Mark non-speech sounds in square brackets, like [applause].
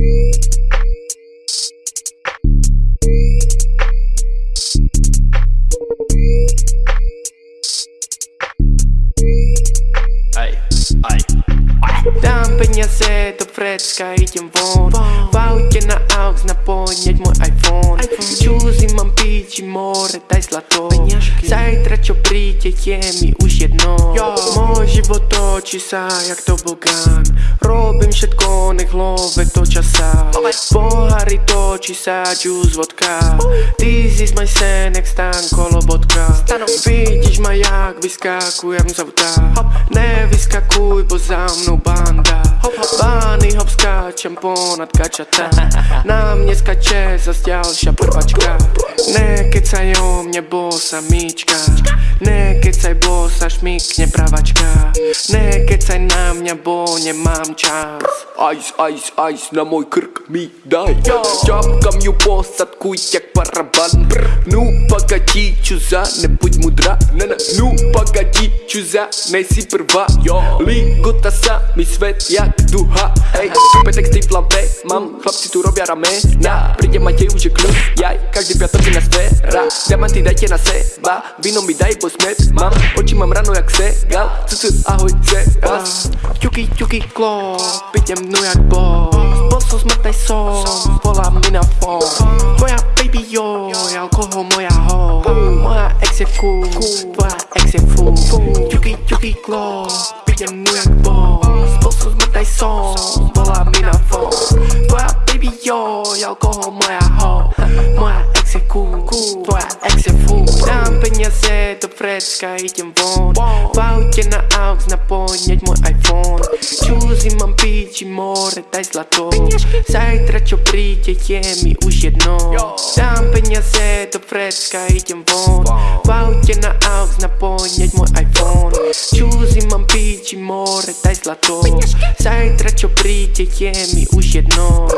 Música Dám peniaze do vrecka, idem von. V aute na aux napojeť môj iPhone. Čúzy mám piči, more, daj zlato. Zajtra čo príde, je mi už jedno. Môj život točí sa jak tobogán Robím všetko, nech hlove toča sa Pohári točí sa, juice, vodka. This is my sen, jak stan kolobotka Vidíš ma jak vyskakujem z auta. Nevyskakuj, bo za mnou banda. Bány hop skáčem ponad kačata. [laughs] Na mne skače zas ďalšia prvačka Nekecaj o mne bosa míčka Nekecaj bosa šmikne pravačka Nekecaj na mňa, bo nemám čas Ice, ice, ice na môj krk mi daj Čapkam ju posadkuj jak paraban Ну, погоди, чуза, не будь мудра не, не. Ну, погоди, чуза, не си прва Лигота sa mi svet jak duha Ej, super texty v hlave Mám, chlapci tu robia ramena Príde ma dejú, že kľud Jaj, každý piatok je na sféra Diamanty dajte na seba Víno mi daj, bo smet Mám, oči mám rano jak segal Cucu, ahoj, sebas Ťuky, ťuky, klop, idem dnu jak boss. Bol som smrtnej som, volá mi na fón Tvoja baby jo, alkohol moja ho. Moja ex je cool, tvoja ex je fool. Ťuky, ťuky, klop, idem dnu jak boss. Bol som smrtnej som, volá mi na fón Tvoja baby jo, alkohol moja ho. Moja ex je cool, tvoja ex je fool Peniaze do vrecka, idem von V aute na aux napojeť môj iPhone Čúzy mám piči, more, daj zlato Zajtra čo príde, je mi už jedno Dám peniaze do vrecka, idem von V aute na aux napojeť môj iPhone Čúzy mám piči, more, daj zlato Zajtra čo príde, je mi už jedno